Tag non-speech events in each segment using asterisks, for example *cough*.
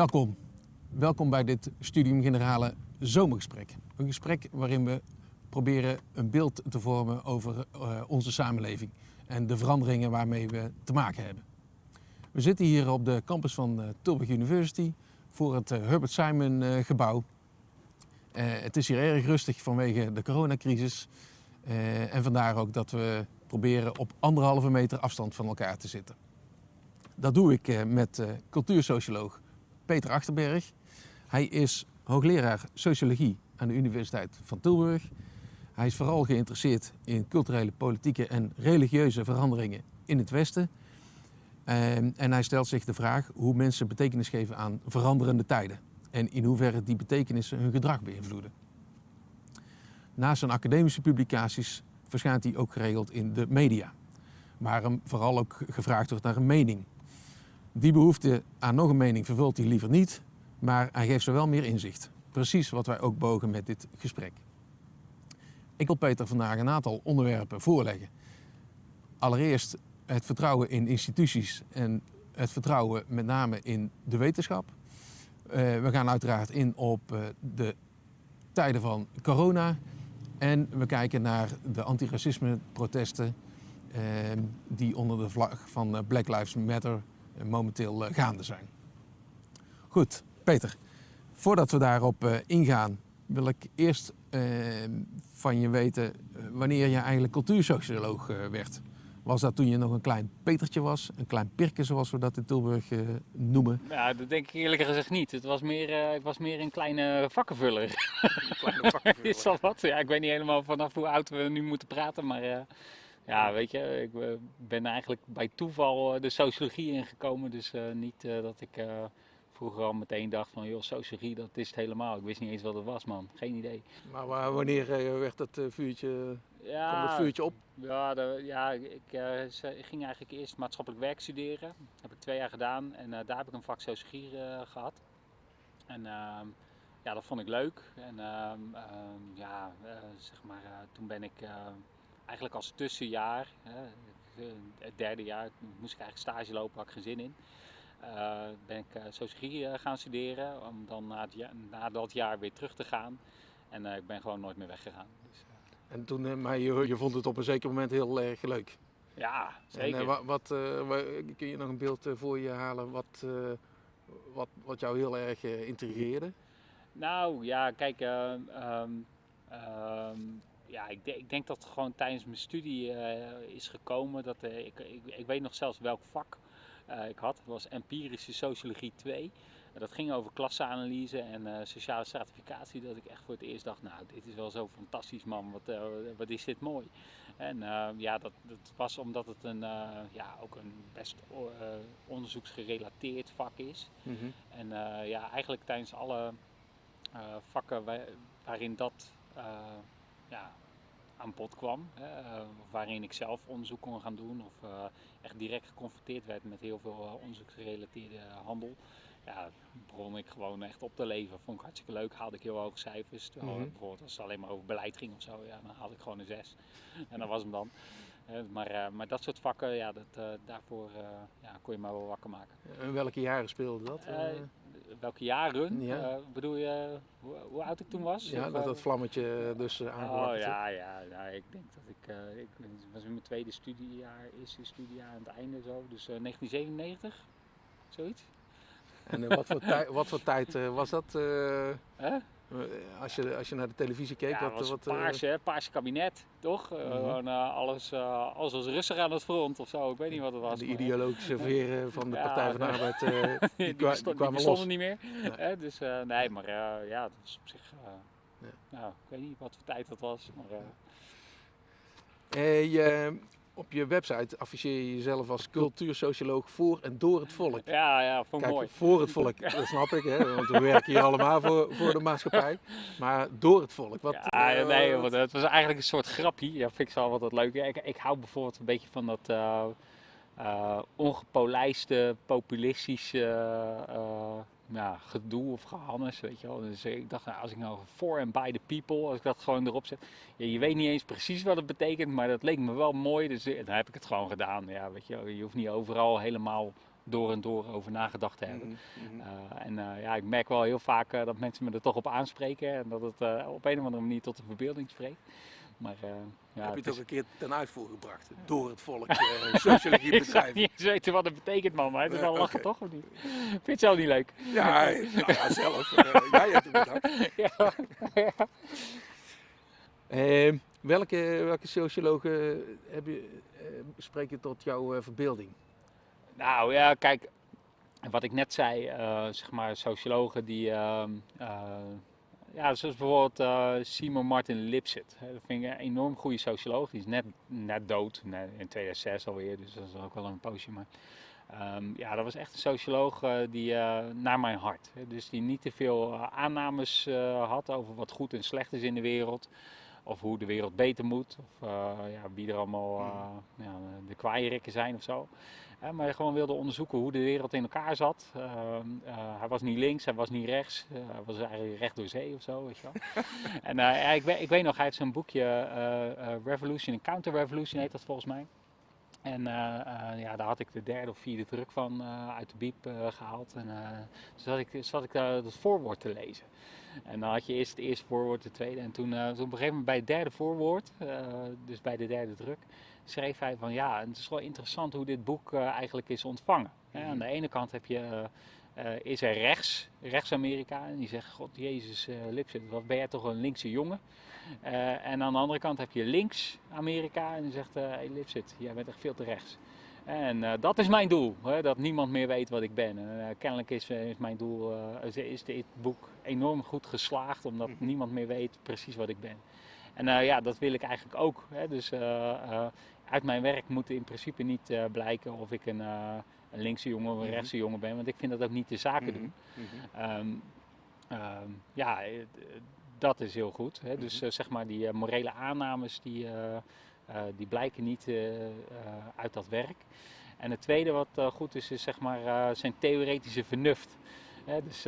Welkom. Welkom bij dit Studium Generale Zomergesprek. Een gesprek waarin we proberen een beeld te vormen over uh, onze samenleving en de veranderingen waarmee we te maken hebben. We zitten hier op de campus van uh, Tilburg University voor het uh, Herbert Simon gebouw. het is hier erg rustig vanwege de coronacrisis en vandaar ook dat we proberen op anderhalve meter afstand van elkaar te zitten. Dat doe ik met cultuursocioloog Peter Achterberg. Hij is hoogleraar sociologie aan de Universiteit van Tilburg. Hij is vooral geïnteresseerd in culturele, politieke en religieuze veranderingen in het Westen. Ehm, en hij stelt zich de vraag hoe mensen betekenis geven aan veranderende tijden. En in hoeverre die betekenissen hun gedrag beïnvloeden. Naast zijn academische publicaties verschijnt hij ook geregeld in de media. Waar hem vooral ook gevraagd wordt naar een mening. Die behoefte aan nog een mening vervult hij liever niet, maar hij geeft ze wel meer inzicht. Precies wat wij ook bogen met dit gesprek. Ik wil Peter vandaag een aantal onderwerpen voorleggen. Allereerst het vertrouwen in instituties en het vertrouwen met name in de wetenschap. Uh, we gaan uiteraard in op uh, de tijden van corona. En we kijken naar de antiracisme protesten uh, die onder de vlag van Black Lives Matter momenteel gaande zijn. Goed, Peter, voordat we daarop ingaan, wil ik eerst van je weten wanneer je eigenlijk cultuursocioloog werd. Was dat toen je nog een klein Petertje was, een klein Pirke zoals we dat in Tilburg uh, noemen? Ja, dat denk ik eerlijk gezegd niet. Het was meer, uh, ik was meer een kleine vakkenvuller. Een kleine vakkenvuller. *laughs* Is dat wat? Ja, ik weet niet helemaal vanaf hoe oud we nu moeten praten, maar uh, ja, weet je, ik ben eigenlijk bij toeval de sociologie ingekomen. Dus niet dat ik vroeger al meteen dacht van, joh, sociologie, dat is het helemaal. Ik wist niet eens wat het was, man. Geen idee. Maar wanneer werd dat vuurtje ja, kwam dat vuurtje op? Ja, de, ja ik, uh, ging eigenlijk eerst maatschappelijk werk studeren. Dat heb ik twee jaar gedaan en uh, daar heb ik een vak sociologie uh, gehad. En ehm, ja, dat vond ik leuk. En ehm, ehm, ja, zeg maar, toen ben ik eigenlijk als tussenjaar, het derde jaar, moest ik eigenlijk stage lopen, had ik geen zin in. ben ik sociologie gaan studeren om dan na, het, na dat jaar weer terug te gaan. En ik ben gewoon nooit meer weggegaan. Dus, en toen, eh, maar je, je vond het op een zeker moment heel erg leuk. Ja, zeker. En, wat, uh, kun je nog een beeld voor je halen wat, wat, wat jou heel erg intrigeerde? Nou ja, kijk, um, um, ja, ik, de, ik, denk dat het gewoon tijdens mijn studie is gekomen. Dat, ik, ik, ik, weet nog zelfs welk vak ik had. Het was empirische sociologie 2 dat ging over klasseanalyse en uh, sociale stratificatie. Dat ik echt voor het eerst dacht, nou dit is wel zo fantastisch man, wat, uh, wat is dit mooi. En uh, ja, dat, dat, was omdat het een, ja, ook een best onderzoeksgerelateerd vak is. Mm -hmm. En ja, eigenlijk tijdens alle vakken waar, waarin dat ja, aan bod kwam, waarin ik zelf onderzoek kon gaan doen of echt direct geconfronteerd werd met heel veel onderzoeksgerelateerde handel ja, begon ik gewoon echt op te leven. Vond ik hartstikke leuk. Haalde ik heel hoge cijfers. Terwijl mm -hmm. bijvoorbeeld als het alleen maar over beleid ging of zo, ja, dan haalde ik gewoon een 6. En dat was hem dan. Maar, uh, maar dat soort vakken, ja, dat, uh, daarvoor uh, ja, kon je maar wel wakker maken. En welke jaren speelde dat? welke jaren? Ja. bedoel je hoe, hoe, oud ik toen was? Ja, of, dat dat vlammetje dus aangewakkerd Oh ja, ja, ja, ik denk dat ik, ik was in mijn tweede studiejaar, eerste studiejaar aan het einde zo, dus 1997, zoiets. En *laughs* wat, voor tijd, wat voor tijd was dat? Als, je, als je naar de televisie keek? Ja, wat, was wat, paars, hè? paars kabinet, toch? -huh. Gewoon, alles, alles was rustig aan het front of zo, ik weet niet wat het was. De ideologische *laughs* veren van de ja, Partij van de Arbeid, *laughs* die, die, kwa, die kwamen los. niet meer. Nee. Hè? Dus nee, maar ja, dat was op zich... Ja. Nou, ik weet niet wat voor tijd dat was, maar... je, op je website afficheer je jezelf als cultuursocioloog voor en door het volk. Ja, ja, vond Kijk, mooi. Voor het volk, dat snap ik, hè, want we werken hier allemaal voor, voor de maatschappij. Maar door het volk. Wat, ja, uh, nee, want het was eigenlijk een soort grapje. Ja, vind ik zo wat leuk. Ik, ik hou bijvoorbeeld een beetje van dat uh, uh, ongepolijste, populistische ja, gedoe of gehannes, weet je wel. Dus ik dacht, nou, als ik nou voor en by the people, als ik dat gewoon erop zet. Ja, je weet niet eens precies wat het betekent, maar dat leek me wel mooi, dus dan heb ik het gewoon gedaan. Ja, weet je, je hoeft niet overal helemaal door en door over nagedacht te hebben. Mhm, mhm. Eh, en eh, ja, ik merk wel heel vaak eh, dat mensen me er toch op aanspreken en dat het eh, op een of andere manier tot de verbeelding spreekt. Maar eh, ja, Heb je het ook is- een keer ten uitvoer gebracht? Door het volk uh, sociologie *laughs* ik zou bedrijven. niet eens weten wat het betekent, man. Maar het is wel lachen, toch? Of niet? Vind je het zelf niet leuk? Ja, *laughs* nou ja, zelf. eh, jij hebt het bedacht. *laughs* ja. Ehm, welke, welke sociologen heb je, eh, spreek je tot jouw eh, verbeelding? Nou ja, kijk, wat ik net zei, eh, zeg maar, sociologen die, ehm, eh, ja, zoals bijvoorbeeld eh, Simon Martin Lipset. Dat vind ik een enorm goede socioloog. Die is net, net dood, in 2006 alweer, dus dat is ook wel een poosje. Maar ehm, ja, dat was echt een socioloog eh, die eh, naar mijn hart. Dus die niet te veel aannames had over wat goed en slecht is in de wereld. Of hoe de wereld beter moet. Of eh, ja, wie er allemaal eh, ja, de kwaairikken zijn of zo. Maar hij gewoon wilde onderzoeken hoe de wereld in elkaar zat. Eh, hij was niet links, hij was niet rechts. hij was eigenlijk recht door zee of zo, weet je wel. *laughs* en ik, weet, ik weet nog, hij heeft zo'n boekje, Revolution en Counter-Revolution heet dat volgens mij. En eh, eh, ja, daar had ik de derde of vierde druk van eh, uit de biep eh, gehaald. En uh, zat ik, zat ik daar het voorwoord te lezen. En dan had je eerst het eerste voorwoord, het tweede. En toen, toen op een gegeven moment bij het derde voorwoord, dus bij de derde druk, schreef hij van ja, het is wel interessant hoe dit boek eigenlijk is ontvangen. Mm -hmm. Aan de ene kant heb je, uh, is er rechts, rechts-Amerika, en die zegt, god jezus uh, Lipset, wat ben jij toch een linkse jongen. Uh, en aan de andere kant heb je links-Amerika en die zegt, hé hey, Lipset, jij bent echt veel te rechts. En uh, dat is mijn doel, hè, dat niemand meer weet wat ik ben. En, uh, kennelijk is, is, mijn doel, uh, is dit boek enorm goed geslaagd, omdat mm -hmm. niemand meer weet precies wat ik ben. En ja, dat wil ik eigenlijk ook. Hè. Dus uit mijn werk moet in principe niet blijken of ik een, een linkse jongen of een rechtse jongen ben, want ik vind dat ook niet de zaken doen. Mm -hmm. um, um, ja, dat is heel goed. Hè. Dus zeg maar die morele aannames die... Uh, die blijken niet uit dat werk. En het tweede wat goed is, is zeg maar, zijn theoretische vernuft. Hè, dus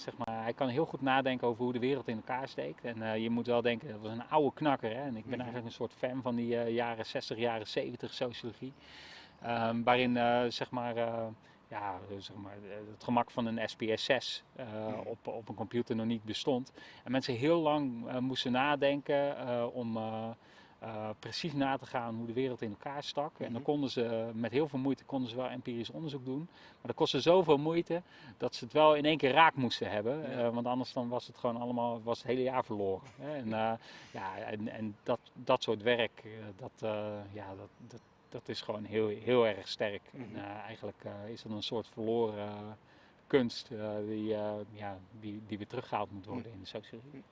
zeg maar, hij kan heel goed nadenken over hoe de wereld in elkaar steekt. En je moet wel denken, dat was een oude knakker. Hè? En ik ben eigenlijk een soort fan van die jaren 60, jaren 70 sociologie. Um, waarin zeg maar, ja, zeg maar, het gemak van een SPS6 uh, op, op een computer nog niet bestond. En mensen heel lang uh, moesten nadenken om precies na te gaan hoe de wereld in elkaar stak. En dan konden ze met heel veel moeite konden ze wel empirisch onderzoek doen. Maar dat kostte zoveel moeite dat ze het wel in één keer raak moesten hebben. Want anders dan was het gewoon allemaal was het hele jaar verloren. Hè? En, ja, en, en dat, dat soort werk, dat, ja, dat, dat, dat is gewoon heel, heel erg sterk. Mm -hmm. En eigenlijk is dat een soort verloren kunst die, ja, die, die weer teruggehaald moet worden in de sociologie.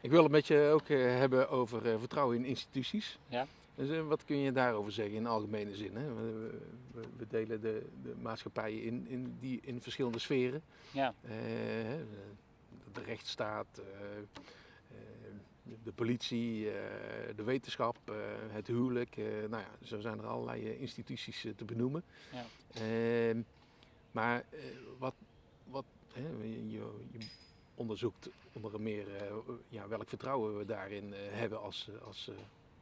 Ik wil het met je ook hebben over vertrouwen in instituties. Ja. Dus, wat kun je daarover zeggen in algemene zin? Hè? We, we, we, delen de, de maatschappij in, in, die, in verschillende sferen. Ja. de rechtsstaat, de politie, de wetenschap, het huwelijk. nou ja, zo zijn er allerlei instituties te benoemen. Ja. Ehm, maar wat, wat je, je onderzoekt onder meer uh, ja, welk vertrouwen we daarin uh, hebben als, als uh,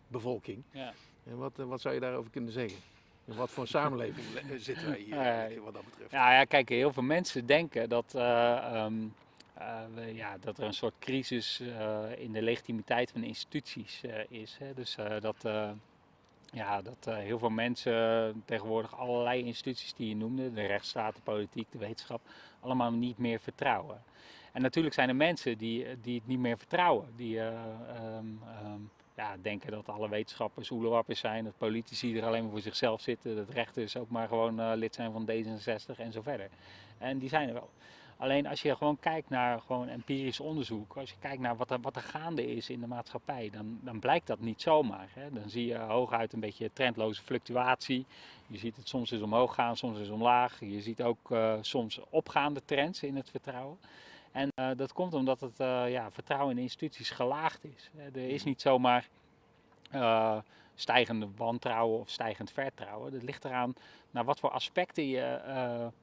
bevolking. Ja. En wat, wat zou je daarover kunnen zeggen? In wat voor samenleving *laughs* zitten wij hier wat dat betreft? Ja, ja, kijk, heel veel mensen denken dat, um, we, ja, dat er een soort crisis in de legitimiteit van instituties is. Hè? Dus dat, ja, dat heel veel mensen tegenwoordig allerlei instituties die je noemde, de rechtsstaat, de politiek, de wetenschap, allemaal niet meer vertrouwen. En natuurlijk zijn er mensen die, die het niet meer vertrouwen. Die um, um, ja, denken dat alle wetenschappers oelewappers zijn. Dat politici er alleen maar voor zichzelf zitten. Dat rechters ook maar gewoon lid zijn van D66 en zo verder. En die zijn er wel. Alleen als je gewoon kijkt naar gewoon empirisch onderzoek. Als je kijkt naar wat er, wat er gaande is in de maatschappij. Dan, dan blijkt dat niet zomaar. Hè. Dan zie je hooguit een beetje trendloze fluctuatie. Je ziet het soms eens omhoog gaan, soms eens omlaag. Je ziet ook uh, soms opgaande trends in het vertrouwen. En uh, dat komt omdat het uh, ja, vertrouwen in instituties gelaagd is. Er is niet zomaar uh, stijgende wantrouwen of stijgend vertrouwen. Dat ligt eraan naar wat voor aspecten je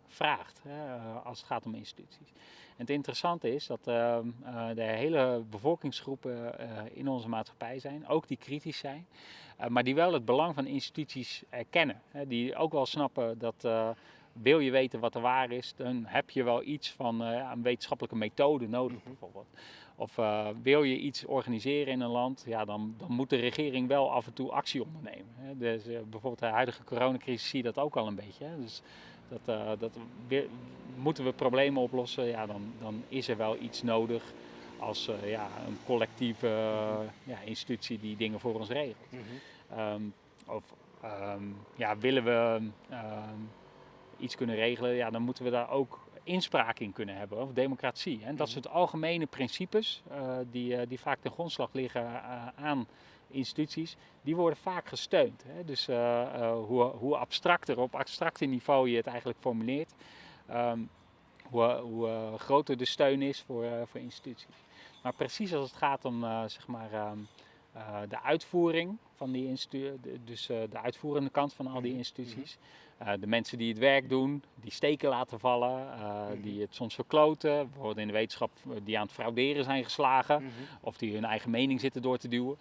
vraagt hè, als het gaat om instituties. En het interessante is dat ehm, de hele bevolkingsgroepen in onze maatschappij zijn, ook die kritisch zijn, maar die wel het belang van instituties erkennen. Hè, die ook wel snappen dat wil je weten wat er waar is, dan heb je wel iets van uh, een wetenschappelijke methode nodig mhm. bijvoorbeeld. Of uh, wil je iets organiseren in een land, ja, dan, dan moet de regering wel af en toe actie ondernemen. Hè. Dus, uh, bijvoorbeeld de huidige coronacrisis zie je dat ook al een beetje. Hè. Dus dat, dat weer, moeten we problemen oplossen, ja, dan, dan is er wel iets nodig als ja, een collectieve ja, institutie die dingen voor ons regelt. Mm -hmm. um, of um, ja, willen we um, iets kunnen regelen, ja, dan moeten we daar ook inspraak in kunnen hebben, of democratie. En dat soort algemene principes, uh, die, uh, die vaak ten grondslag liggen uh, aan instituties, die worden vaak gesteund. Hè? Dus hoe, hoe abstracter, op abstracter niveau je het eigenlijk formuleert, um, hoe, hoe groter de steun is voor, voor instituties. Maar precies als het gaat om zeg maar, um, de uitvoering van die instituties, dus de uitvoerende kant van al die mhm. instituties. Uh, de mensen die het werk doen, die steken laten vallen, uh, die het soms verkloten, bijvoorbeeld in de wetenschap die aan het frauderen zijn geslagen, mm -hmm. of die hun eigen mening zitten door te duwen.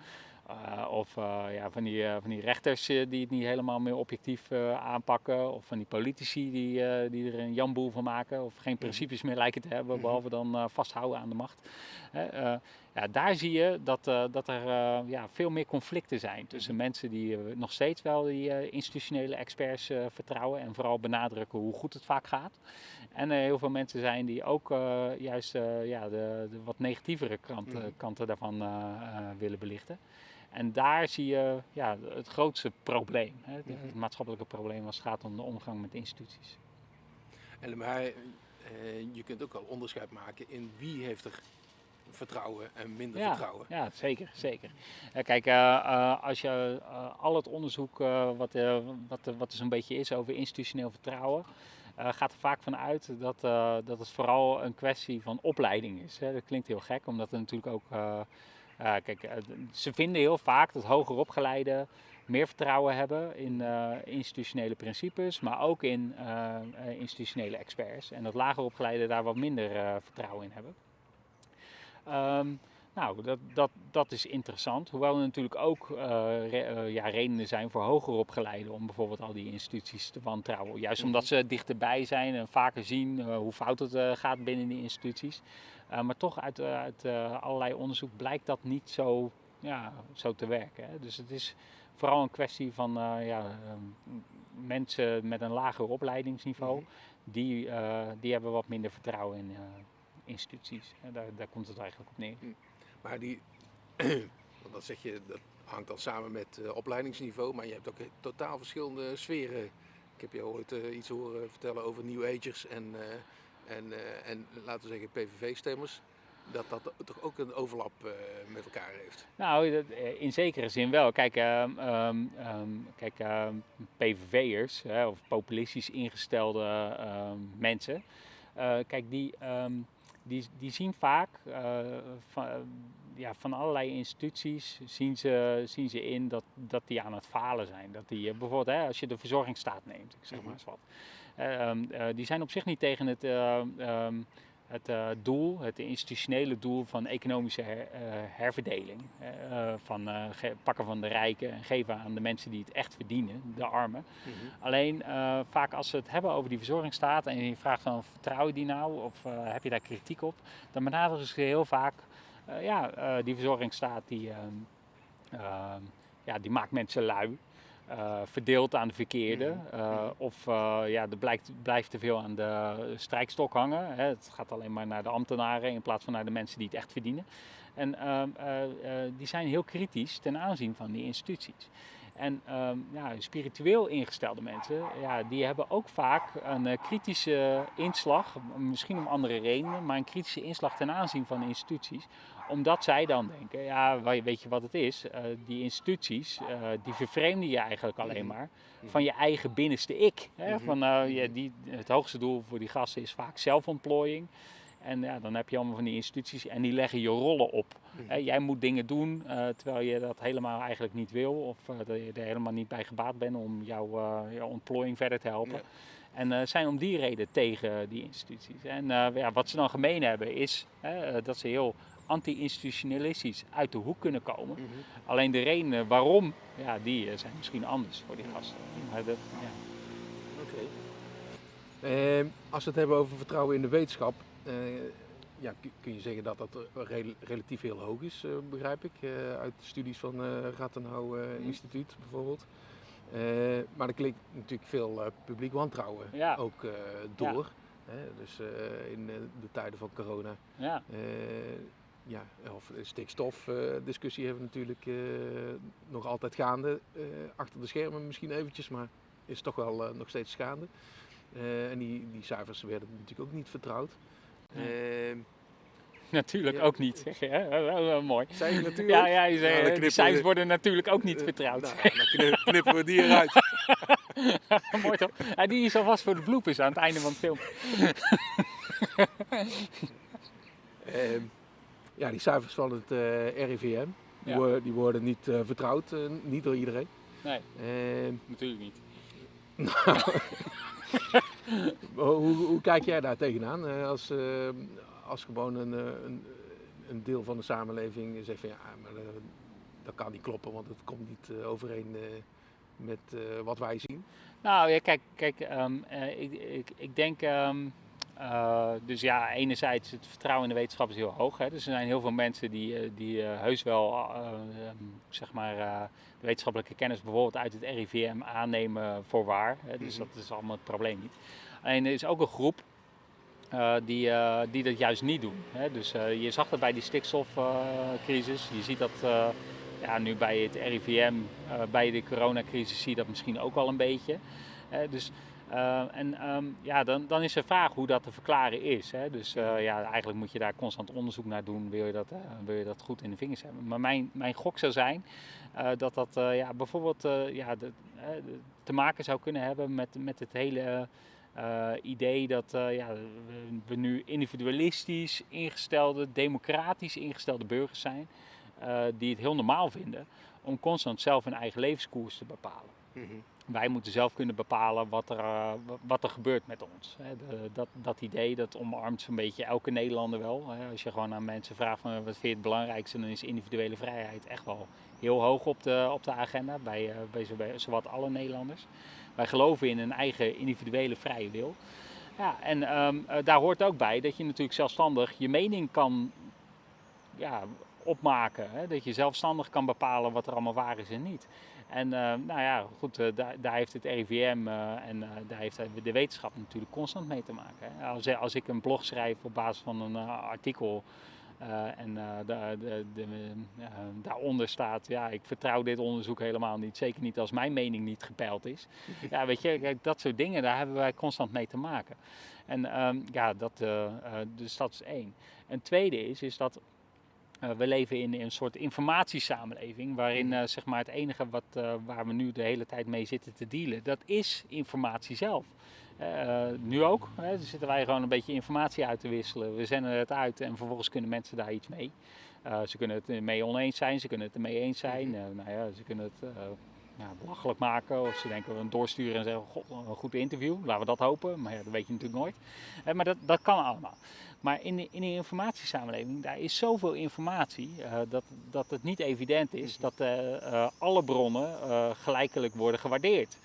Uh, of ja, van, die, van die rechters die het niet helemaal meer objectief aanpakken, of van die politici die, die er een jamboel van maken, of geen mhm. principes meer lijken te hebben, mhm. behalve dan vasthouden aan de macht ja, daar zie je dat, uh, dat er uh, ja, veel meer conflicten zijn tussen mensen die uh, nog steeds wel die institutionele experts vertrouwen en vooral benadrukken hoe goed het vaak gaat. En heel veel mensen zijn die ook juist ja, de, de, wat negatievere kanten, mm. kanten daarvan willen belichten. En daar zie je ja, het grootste probleem, hè, het, het maatschappelijke probleem als het gaat om de omgang met instituties. En maar je kunt ook al onderscheid maken in wie heeft er vertrouwen en minder ja, vertrouwen. Ja, zeker. zeker. Kijk, uh, uh, als je al het onderzoek wat, wat, wat er zo'n beetje is over institutioneel vertrouwen, gaat er vaak van uit dat, dat het vooral een kwestie van opleiding is. Hè. Dat klinkt heel gek, omdat er natuurlijk ook. kijk, ze vinden heel vaak dat hoger opgeleiden meer vertrouwen hebben in institutionele principes, maar ook in institutionele experts. En dat lager opgeleiden daar wat minder vertrouwen in hebben. Um, nou, dat, dat, dat is interessant. Hoewel er natuurlijk ook uh, re, uh, ja, redenen zijn voor hoger opgeleiden om bijvoorbeeld al die instituties te wantrouwen. Juist omdat mhm. ze dichterbij zijn en vaker zien uh, hoe fout het gaat binnen die instituties. maar toch uit, uit allerlei onderzoek blijkt dat niet zo, ja, zo te werken. Hè. Dus het is vooral een kwestie van ja, mensen met een lager opleidingsniveau. -hmm. die, die hebben wat minder vertrouwen in instituties. Daar, daar komt het eigenlijk op neer. Hm. Maar die, *clears throat* want dat zeg je, dat hangt dan samen met uh, opleidingsniveau, maar je hebt ook totaal verschillende sferen. Ik heb je ooit uh, iets horen vertellen over New Agers en, en, en laten we zeggen PVV-stemmers. Dat dat toch ook een overlap met elkaar heeft? Nou, in zekere zin wel. Kijk, um, um, kijk PVV'ers of populistisch ingestelde mensen, kijk, die die, die zien vaak uh, van, ja, van allerlei instituties zien ze, zien ze in dat, dat die aan het falen zijn. Dat die, uh, bijvoorbeeld hè, als je de verzorgingsstaat neemt, ik zeg maar mhm. eens wat. Uh, die zijn op zich niet tegen het um, het uh, doel, het institutionele doel van economische her, uh, herverdeling. Uh, van pakken van de rijken en geven aan de mensen die het echt verdienen, de armen. Mm -hmm. Alleen vaak als we het hebben over die verzorgingsstaat en je vraagt van vertrouw je die nou of heb je daar kritiek op, dan benaderen ze heel vaak, ja, die verzorgingsstaat die, ehm, ehm, ja, die maakt mensen lui. Uh, verdeeld aan de verkeerde. Uh, of uh, ja, er blijkt, blijft te veel aan de strijkstok hangen. Hè. Het gaat alleen maar naar de ambtenaren in plaats van naar de mensen die het echt verdienen. En ehm, die zijn heel kritisch ten aanzien van die instituties. En um, ja, spiritueel ingestelde mensen, ja, die hebben ook vaak een kritische inslag, misschien om andere redenen, maar een kritische inslag ten aanzien van instituties omdat zij dan denken, ja, weet je wat het is? Uh, die instituties, uh, die vervreemden je eigenlijk alleen mhm. maar van je eigen binnenste ik. Hè? Mhm. Van, uh, ja, die, het hoogste doel voor die gasten is vaak zelfontplooiing. En ja, dan heb je allemaal van die instituties en die leggen je rollen op. Jij moet dingen doen terwijl je dat helemaal eigenlijk niet wil. Of dat je er helemaal niet bij gebaat bent om jouw, jouw ontplooiing verder te helpen. En zijn om die reden tegen die instituties. En ja, wat ze dan gemeen hebben is dat ze heel anti-institutionalistisch uit de hoek kunnen komen. Mm -hmm. Alleen de redenen waarom, ja, die eh, zijn misschien anders voor die gasten. Maar dat, ja. Oké. Ehm, als we het hebben over vertrouwen in de wetenschap, eh, ja, kun- je zeggen dat dat eh, rel- relatief heel hoog is, eh, begrijp ik, eh, uit de studies van eh Rathenau eh, Mhm. Instituut bijvoorbeeld. Eh, maar er klinkt natuurlijk veel eh, publiek wantrouwen Ja. ook eh, door. Hè? Dus eh, in eh, de tijden van corona. Ja, Eh, ja, of stikstofdiscussie hebben we natuurlijk eh, nog altijd gaande. eh, achter de schermen misschien eventjes, maar is toch wel eh, nog steeds gaande. Eh, en die, die cijfers werden natuurlijk ook niet vertrouwd. Nee. Eh, natuurlijk Ja. ook niet, zeg je. Hè? Wel, wel, wel mooi. zei je natuurlijk? Ja, ja, je zei, Nou, eh, knippen die cijfers we- worden natuurlijk ook niet Eh, vertrouwd. nou, dan knip- *laughs* knippen we die eruit. *laughs* mooi toch? Ja, die is alvast voor de bloepers aan het einde van het film. *laughs* Ehm, ja, die cijfers van het eh, RIVM, die, Ja. worden, die worden niet eh, vertrouwd, eh, niet door iedereen. Nee, Ehm, natuurlijk niet. *laughs* hoe, hoe kijk jij daar tegenaan? eh, als, eh, als gewoon een, eh, een, een deel van de samenleving zegt van ja, maar dat kan niet kloppen, want het komt niet overeen met wat wij zien. Nou ja, kijk, kijk ehm, eh, ik, ik, ik denk. ehm, eh, dus ja, enerzijds het vertrouwen in de wetenschap is heel hoog. Hè. Dus er zijn heel veel mensen die, eh, die eh, heus wel eh, ehm, zeg maar, de wetenschappelijke kennis bijvoorbeeld uit het RIVM aannemen voor waar. Hè. Dus Mhm. dat is allemaal het probleem niet. Alleen er is ook een groep die, die dat juist niet doen. Hè. Dus je zag dat bij die stikstofcrisis. je ziet dat ja, nu bij het RIVM, bij de coronacrisis zie je dat misschien ook wel een beetje. Dus, eh, en ehm, ja, dan, dan is de vraag hoe dat te verklaren is. Hè. Dus eh, ja, eigenlijk moet je daar constant onderzoek naar doen, wil je dat, eh, wil je dat goed in de vingers hebben. Maar mijn, mijn gok zou zijn eh, dat dat ja, bijvoorbeeld ja, de, te maken zou kunnen hebben met, met het hele idee dat ja, we, nu individualistisch ingestelde, democratisch ingestelde burgers zijn, die het heel normaal vinden om constant zelf hun eigen levenskoers te bepalen. Wij moeten zelf kunnen bepalen wat er, eh, wa- wat er gebeurt met ons. Hè. De- dat, dat idee dat omarmt zo'n beetje elke Nederlander wel. Hè. Als je gewoon aan mensen vraagt van, wat vind je het belangrijkste, dan is individuele vrijheid echt wel heel hoog op de, op de agenda bij, eh, bij zowat alle Nederlanders. Wij geloven in een eigen individuele vrije wil. Ja, en ehm, eh, daar hoort ook bij dat je natuurlijk zelfstandig je mening kan ja, opmaken. Hè? Dat je zelfstandig kan bepalen wat er allemaal waar is en niet. En eh, nou ja, goed, eh, daar, daar heeft het RIVM eh, en daar heeft de wetenschap natuurlijk constant mee te maken. Hè? Als, als ik een blog schrijf op basis van een artikel en de, de, de, daaronder staat, ja, ik vertrouw dit onderzoek helemaal niet. Zeker niet als mijn mening niet gepeild is. *laughs* Ja, weet je, kijk, dat soort dingen, daar hebben wij constant mee te maken. En ehm, ja, dat, dus dat is één. Een tweede is, is dat eh, we leven in een soort informatiesamenleving, waarin eh, zeg maar het enige wat, eh, waar we nu de hele tijd mee zitten te dealen, dat is informatie zelf. Nu ook, hè, dan zitten wij gewoon een beetje informatie uit te wisselen. We zenden het uit en vervolgens kunnen mensen daar iets mee. Ze kunnen het ermee oneens zijn, ze kunnen het ermee eens zijn. Eh, nou ja, ze kunnen het ja, belachelijk maken of ze denken we een doorsturen en zeggen, god, een goed interview, laten we dat hopen. Maar ja, dat weet je natuurlijk nooit. Eh, maar dat, dat kan allemaal. Maar in de, in de informatiesamenleving, daar is zoveel informatie eh, dat, dat het niet evident is dat eh, alle bronnen gelijkelijk worden gewaardeerd.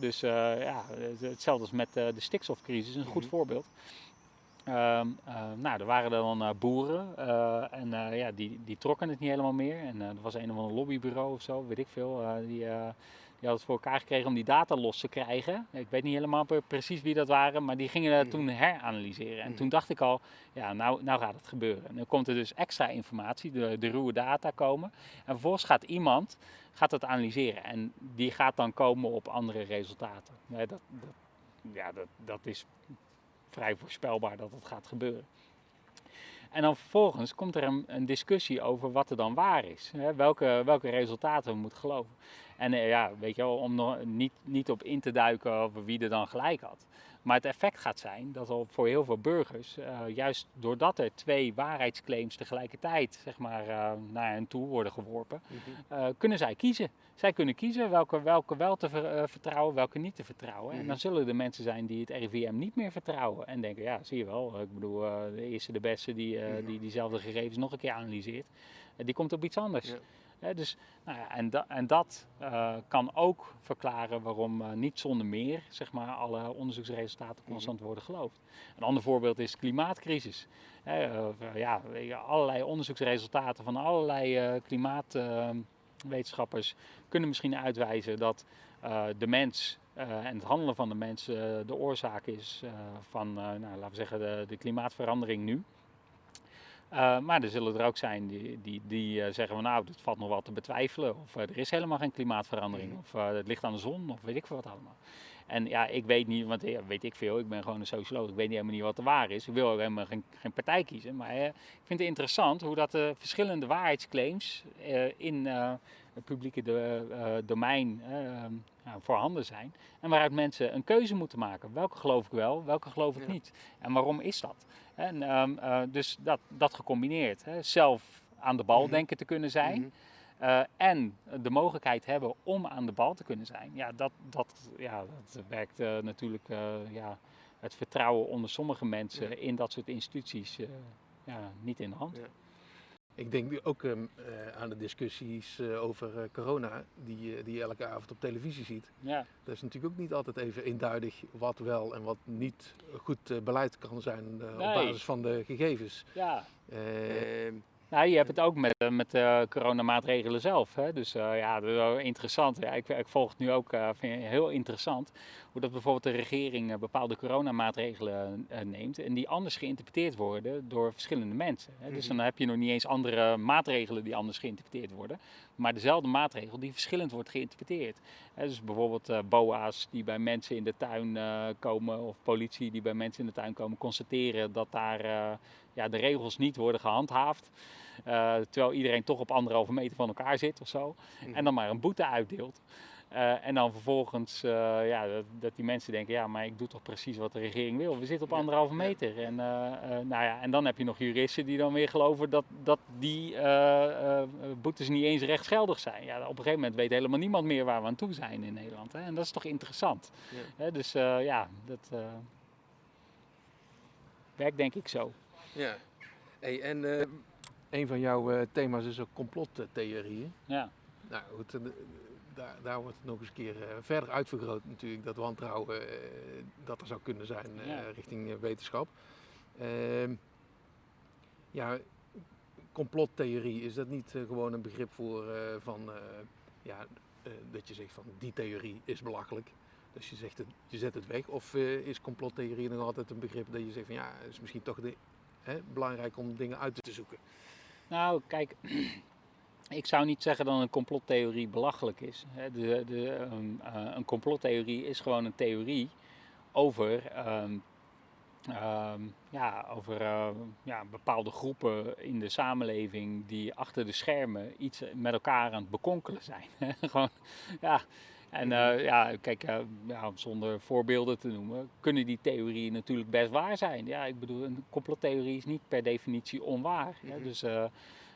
Dus ja, hetzelfde als met de stikstofcrisis, een goed Mhm. voorbeeld. Ehm, eh, nou, er waren dan eh, boeren eh, en ja, die, die trokken het niet helemaal meer. En er was een of ander lobbybureau of zo, weet ik veel. die, die had het voor elkaar gekregen om die data los te krijgen. Ik weet niet helemaal pre- precies wie dat waren, maar die gingen dat Mhm. toen heranalyseren. En Mhm. toen dacht ik al, ja, nou, nou gaat het gebeuren. En dan komt er dus extra informatie, de, de ruwe data komen. En vervolgens gaat iemand gaat dat analyseren. En die gaat dan komen op andere resultaten. Nee, dat, dat, ja, dat, dat is vrij voorspelbaar dat het gaat gebeuren. En dan vervolgens komt er een, een discussie over wat er dan waar is. Hè? Welke, welke resultaten we moeten geloven. En eh, ja, weet je wel, om nog niet, niet op in te duiken over wie er dan gelijk had. Maar het effect gaat zijn dat al voor heel veel burgers, eh, juist doordat er twee waarheidsclaims tegelijkertijd zeg maar, eh, naar hen toe worden geworpen, eh, kunnen zij kiezen. Zij kunnen kiezen welke, welke wel te ver- vertrouwen, welke niet te vertrouwen. En Mhm. dan zullen er mensen zijn die het RIVM niet meer vertrouwen. En denken, ja, zie je wel, ik bedoel, de eerste de beste die, Mhm. die diezelfde gegevens nog een keer analyseert, die komt op iets anders. Ja. Dus, nou ja, en, da- en dat eh, kan ook verklaren waarom eh, niet zonder meer zeg maar, alle onderzoeksresultaten constant worden geloofd. Een ander voorbeeld is de klimaatcrisis. Eh, ja, allerlei onderzoeksresultaten van allerlei klimaatwetenschappers kunnen misschien uitwijzen dat de mens en het handelen van de mens de oorzaak is van, nou, laten we zeggen, de, de klimaatverandering nu. Eh, maar er zullen er ook zijn die, die, die eh, zeggen van nou, dit valt nog wel te betwijfelen. Of eh, er is helemaal geen klimaatverandering. Mhm. Of het ligt aan de zon. Of weet ik veel wat allemaal. En ja, ik weet niet, want ja, weet ik veel. Ik ben gewoon een socioloog. Ik weet niet helemaal niet wat de waar is. Ik wil ook helemaal geen, geen partij kiezen. Maar eh, ik vind het interessant hoe dat de verschillende waarheidsclaims eh, in eh, het publieke do- domein voorhanden zijn. En waaruit mensen een keuze moeten maken. Welke geloof ik wel, welke geloof ik Ja. niet. En waarom is dat? En, ehm, eh, dus dat, dat gecombineerd. Hè. Zelf aan de bal Mhm. denken te kunnen zijn. Mhm. eh, en de mogelijkheid hebben om aan de bal te kunnen zijn. Ja, dat, dat, ja, dat werkt eh, natuurlijk ja, het vertrouwen onder sommige mensen Ja. in dat soort instituties ja, niet in de hand. Ja. Ik denk nu ook ehm, eh, aan de discussies eh, over eh, corona, die, die je elke avond op televisie ziet. Ja. Dat is natuurlijk ook niet altijd even eenduidig wat wel en wat niet goed beleid kan zijn eh, op basis van de gegevens. ja. Ehm, Nou, je hebt het ook met, met de coronamaatregelen zelf. Hè? Dus eh, ja, dat is wel interessant. Ja, ik, ik volg het nu ook, eh, vind heel interessant, hoe dat bijvoorbeeld de regering eh, bepaalde coronamaatregelen eh, neemt en die anders geïnterpreteerd worden door verschillende mensen. Dus Mhm. dan heb je nog niet eens andere maatregelen die anders geïnterpreteerd worden, maar dezelfde maatregel die verschillend wordt geïnterpreteerd. Dus bijvoorbeeld eh, BOA's die bij mensen in de tuin komen of politie die bij mensen in de tuin komen constateren dat daar ja, de regels niet worden gehandhaafd. Eh, terwijl iedereen toch op anderhalve meter van elkaar zit of zo. Mhm. En dan maar een boete uitdeelt. Eh, en dan vervolgens eh, ja, dat, dat die mensen denken, ja, maar ik doe toch precies wat de regering wil. We zitten op Ja, anderhalve meter. En, eh, eh, nou ja, en dan heb je nog juristen die dan weer geloven dat, dat die eh, eh, boetes niet eens rechtsgeldig zijn. Ja, op een gegeven moment weet helemaal niemand meer waar we aan toe zijn in Nederland. Hè? En dat is toch interessant. Ja. Hè? Dus eh, ja, dat eh, werkt denk ik zo. ja. Hey, en eh, een van jouw eh, thema's is ook complottheorieën. Ja. Nou goed, daar, daar wordt het nog eens een keer eh, verder uitvergroot natuurlijk, dat wantrouwen eh, dat er zou kunnen zijn eh, Ja. richting wetenschap. Ehm, ja, complottheorie, is dat niet gewoon een begrip voor van, ja, dat je zegt van die theorie is belachelijk, dus je, zegt het, je zet het weg? Of is complottheorie nog altijd een begrip dat je zegt van ja, het is misschien toch de, hè, belangrijk om dingen uit te zoeken? Nou, kijk, ik zou niet zeggen dat een complottheorie belachelijk is. De, de, ehm, eh, een complottheorie is gewoon een theorie over, ehm, ehm, ja, over ja, bepaalde groepen in de samenleving die achter de schermen iets met elkaar aan het bekonkelen zijn. *laughs* gewoon, ja. En eh, ja, kijk, eh, ja, zonder voorbeelden te noemen, kunnen die theorieën natuurlijk best waar zijn. Ja, ik bedoel, een complottheorie is niet per definitie onwaar. Mhm. Dus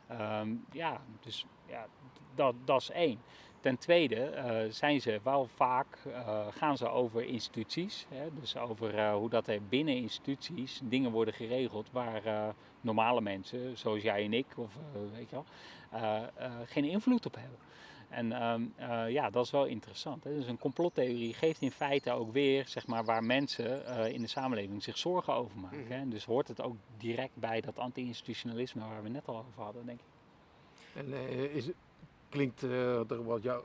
Ehm, ja, dus ja, dat, dat is één. Ten tweede eh, zijn ze wel vaak, eh, gaan ze over instituties, hè, dus over eh, hoe dat er binnen instituties dingen worden geregeld waar normale mensen, zoals jij en ik, of weet je wel, geen invloed op hebben. En ehm, eh, ja, dat is wel interessant. Hè? Dus een complottheorie geeft in feite ook weer zeg maar, waar mensen eh, in de samenleving zich zorgen over maken. Mhm. hè. En dus hoort het ook direct bij dat anti-institutionalisme waar we net al over hadden, denk ik. En eh, is, klinkt er wat jou,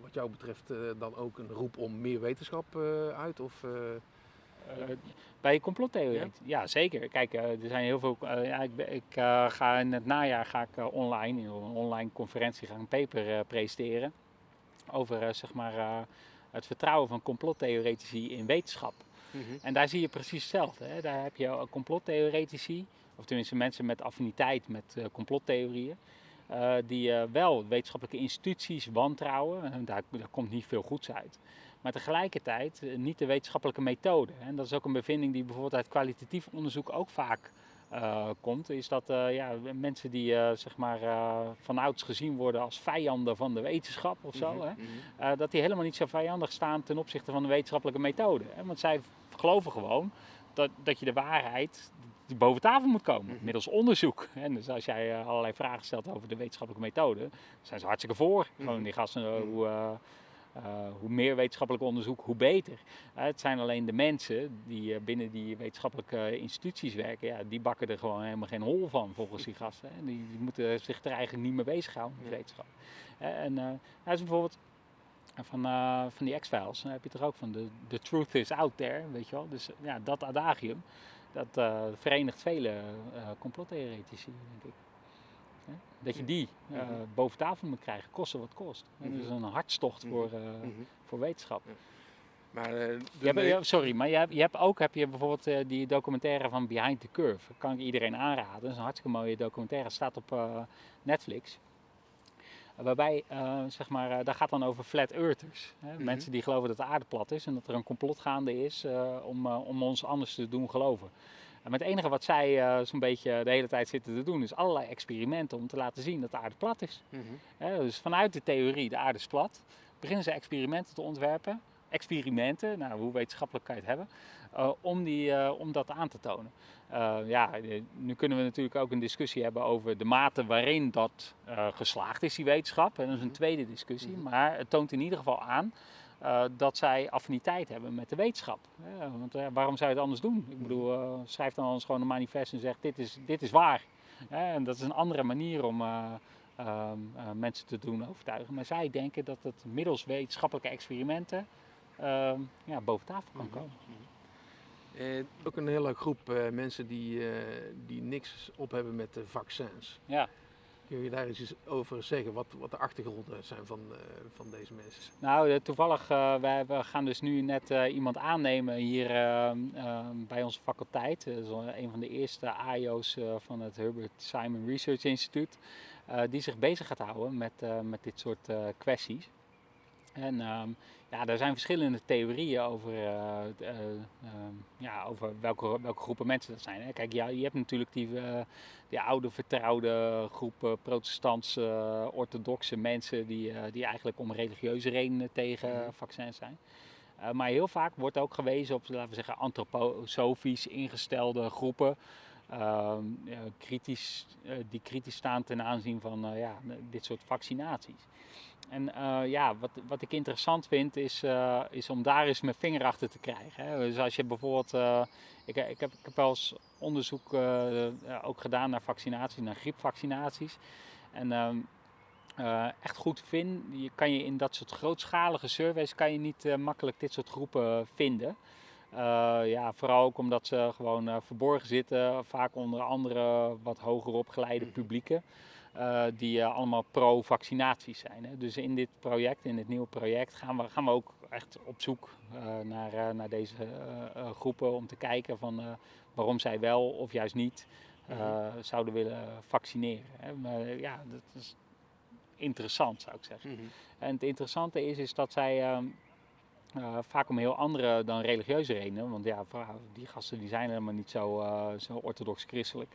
wat jou betreft dan ook een roep om meer wetenschap uit? Of, bij complottheorie? Ja? Ja? zeker. Kijk, eh, er zijn heel veel. eh, ja, ik ik eh, ga in het najaar ga ik eh, online, in een online conferentie, ga een paper eh, presenteren over eh, zeg maar, eh, het vertrouwen van complottheoretici in wetenschap. En daar zie je precies hetzelfde. Hè? Daar heb je eh, complottheoretici, of tenminste mensen met affiniteit met eh, complottheorieën, eh, die eh, wel wetenschappelijke instituties wantrouwen. En daar, daar komt niet veel goeds uit. Maar tegelijkertijd eh, niet de wetenschappelijke methode. En dat is ook een bevinding die bijvoorbeeld uit kwalitatief onderzoek ook vaak eh, komt. Is dat eh, ja, mensen die eh, zeg maar, vanouds gezien worden als vijanden van de wetenschap of zo. Mhm, Hè? mhm. Dat die helemaal niet zo vijandig staan ten opzichte van de wetenschappelijke methode. Hè? Want zij geloven gewoon dat, dat je de waarheid, boven tafel moet komen, Mhm. middels onderzoek. En dus als jij allerlei vragen stelt over de wetenschappelijke methode, zijn ze hartstikke voor. Gewoon die gasten, hoe, hoe meer wetenschappelijk onderzoek, hoe beter. Eh, het zijn alleen de mensen die eh, binnen die wetenschappelijke instituties werken, ja, die bakken er gewoon helemaal geen hol van volgens die gasten. Hè. Die, die moeten zich er eigenlijk niet mee bezighouden met wetenschap. Eh, en eh hij is bijvoorbeeld van, eh, van die X-Files, dan heb je toch ook van de the truth is out there, weet je wel. Dus eh, ja, dat adagium, dat eh, verenigt vele eh complottheoretici, denk ik. Hè? Dat je die eh, Mhm. boven tafel moet krijgen, koste wat kost. En dat is een hartstocht Mhm. voor, eh, Mhm. voor wetenschap. Maar eh, Je hebt, sorry, maar je hebt, je hebt ook heb je bijvoorbeeld die documentaire van Behind the Curve. Dat kan ik iedereen aanraden. Dat is een hartstikke mooie documentaire. staat op Netflix. Waarbij, zeg maar, daar gaat dan over flat earthers. Hè? Mhm. Mensen die geloven dat de aarde plat is en dat er een complot gaande is om, om ons anders te doen geloven. En het enige wat zij eh, zo'n beetje de hele tijd zitten te doen is allerlei experimenten om te laten zien dat de aarde plat is. Mhm. Dus vanuit de theorie, de aarde is plat, beginnen ze experimenten te ontwerpen. Experimenten, nou hoe wetenschappelijk kan je het hebben, eh, om, die, eh, om dat aan te tonen. Ja, nu kunnen we natuurlijk ook een discussie hebben over de mate waarin dat geslaagd is, die wetenschap. En dat is een Mhm. tweede discussie, Mhm. maar het toont in ieder geval aan eh, dat zij affiniteit hebben met de wetenschap. Ja, want eh, waarom zou je het anders doen? Ik bedoel, eh, schrijf dan anders gewoon een manifest en zeg dit is, dit is waar. Ja, en dat is een andere manier om eh, ehm, eh, mensen te doen overtuigen. Maar zij denken dat het middels wetenschappelijke experimenten ehm, ja, boven tafel kan Mhm. komen. Eh, ook een hele groep eh, mensen die, eh, die niks op hebben met de vaccins. Ja. Kun je daar eens over zeggen, wat, wat de achtergronden zijn van, eh, van deze mensen? Nou, eh, toevallig, eh, we gaan dus nu net iemand aannemen hier bij onze faculteit. Dat is een van de eerste AIO's van het Herbert Simon Research Institute. die zich bezig gaat houden met, met dit soort kwesties. En ehm, ja, er zijn verschillende theorieën over, eh, eh, ehm, ja, over welke, welke groepen mensen dat zijn. Hè. Kijk, ja, je hebt natuurlijk die, eh, die oude vertrouwde groep protestantse, orthodoxe mensen die, die eigenlijk om religieuze redenen tegen Mhm. vaccins zijn. Maar heel vaak wordt ook gewezen op, laten we zeggen, antroposofisch ingestelde groepen. ehm, kritisch, die kritisch staan ten aanzien van ja, dit soort vaccinaties. En eh, ja, wat, wat ik interessant vind is, eh, is om daar eens mijn vinger achter te krijgen. Hè. Dus als je bijvoorbeeld, eh, ik, ik, heb, ik heb wel eens onderzoek ook gedaan naar vaccinaties, naar griepvaccinaties. En ehm, eh, echt goed vinden, je kan je in dat soort grootschalige surveys kan je niet makkelijk dit soort groepen vinden. Ja, vooral ook omdat ze gewoon verborgen zitten, vaak onder andere wat hoger opgeleide Mhm. publieken. Eh, die eh, allemaal pro-vaccinaties zijn. Hè. Dus in dit project, in dit nieuwe project, gaan we, gaan we ook echt op zoek eh, naar, naar deze groepen om te kijken van, waarom zij wel of juist niet Mhm. zouden willen vaccineren. Hè. Maar ja, dat is interessant zou ik zeggen. En het interessante is, is dat zij ehm, eh, vaak om heel andere dan religieuze redenen, want ja, die gasten die zijn helemaal niet zo, zo orthodox christelijk,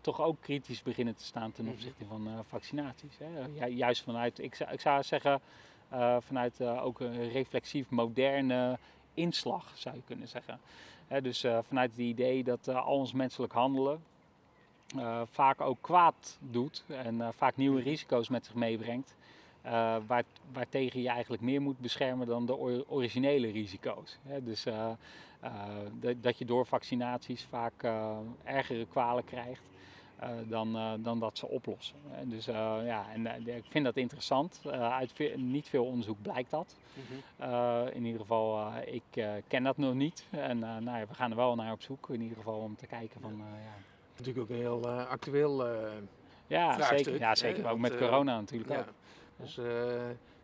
toch ook kritisch beginnen te staan ten Mhm. opzichte van eh, vaccinaties. Hè. Ju- juist vanuit, ik zou, ik zou zeggen, eh, vanuit eh, ook een reflexief moderne inslag zou je kunnen zeggen. Hè, dus eh, vanuit het idee dat eh, al ons menselijk handelen eh, vaak ook kwaad doet en eh, vaak nieuwe risico's met zich meebrengt. eh, waar, waartegen je eigenlijk meer moet beschermen dan de or- originele risico's. Hè? Dus eh, eh, dat, dat je door vaccinaties vaak eh, ergere kwalen krijgt eh, dan, eh, dan dat ze oplossen. Dus eh, ja, en eh, ik vind dat interessant. Eh, uit ve- niet veel onderzoek blijkt dat. Eh, in ieder geval, eh, ik eh, ken dat nog niet. En eh, nou ja, we gaan er wel naar op zoek, in ieder geval om te kijken van, eh, ja. Natuurlijk ook een heel eh, actueel. eh, Ja, vraagstuk, zeker. Ja, hè, zeker. Ook met eh, corona natuurlijk ja. ook. Dus eh,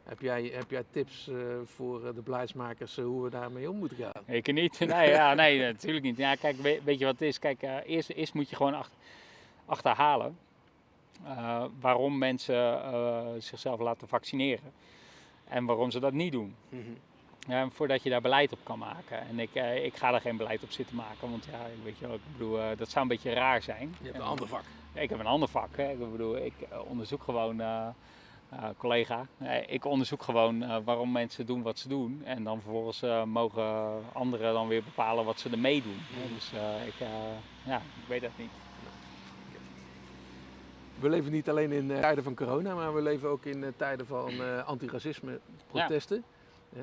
heb, jij, heb jij tips eh, voor eh, de beleidsmakers eh, hoe we daarmee om moeten gaan? Ik niet. *laughs* Nee, ja, nee, natuurlijk niet. Ja, kijk, weet, weet je wat het is? Kijk, eerst, eerst moet je gewoon achter, achterhalen waarom mensen zichzelf laten vaccineren. En waarom ze dat niet doen. Ja, voordat je daar beleid op kan maken. En ik, eh, ik ga daar geen beleid op zitten maken, want ja, weet je wel, ik bedoel, dat zou een beetje raar zijn. Je hebt En- een ander vak. ik heb een ander vak. Hè. Ik bedoel, ik onderzoek gewoon collega. ik onderzoek gewoon waarom mensen doen wat ze doen. En dan vervolgens mogen anderen dan weer bepalen wat ze ermee doen. Dus ik, ja, ik weet dat niet. We leven niet alleen in tijden van corona, maar we leven ook in tijden van antiracisme protesten. Ja.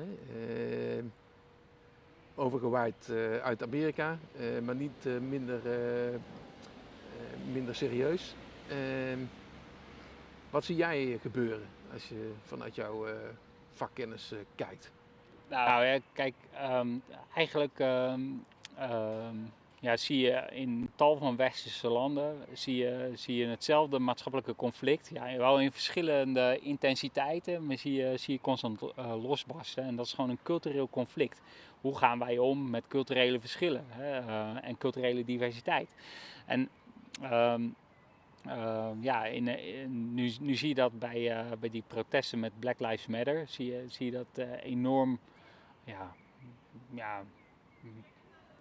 overgewaaid uit Amerika, maar niet minder, minder serieus. Ehm, wat zie jij gebeuren als je vanuit jouw uh, vakkennis uh, kijkt? Nou ja, kijk, um, eigenlijk um, ja, zie je in tal van westerse landen zie je, zie je hetzelfde maatschappelijke conflict. Ja, wel in verschillende intensiteiten, maar zie je, zie je constant uh, losbarsten. En dat is gewoon een cultureel conflict. Hoe gaan wij om met culturele verschillen hè, en culturele diversiteit? En Ehm, ja, in, nu, nu zie je dat bij, uh, bij die protesten met Black Lives Matter, zie je, zie je dat uh, enorm, ja, ja,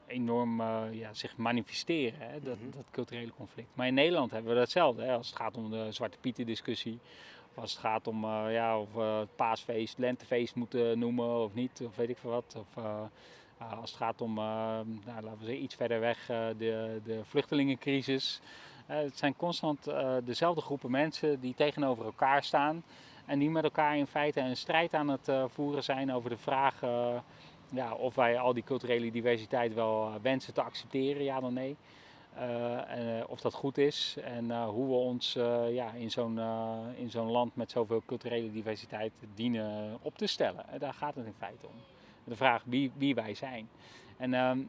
enorm ja, zich manifesteren, hè, dat, mm -hmm. dat culturele conflict. Maar in Nederland hebben we datzelfde, hè, als het gaat om de Zwarte Pieten discussie, of als het gaat om ja, of het paasfeest, lentefeest moeten noemen of niet, of weet ik veel wat. Of, als het gaat om, nou, laten we zeggen, iets verder weg, de, de vluchtelingencrisis. Eh, het zijn constant eh, dezelfde groepen mensen die tegenover elkaar staan. En die met elkaar in feite een strijd aan het eh, voeren zijn over de vraag ja, of wij al die culturele diversiteit wel wensen te accepteren, ja dan nee. of dat goed is en hoe we ons ja, in zo'n in zo'n land met zoveel culturele diversiteit dienen op te stellen. daar gaat het in feite om. De vraag wie, wie wij zijn. En ehm,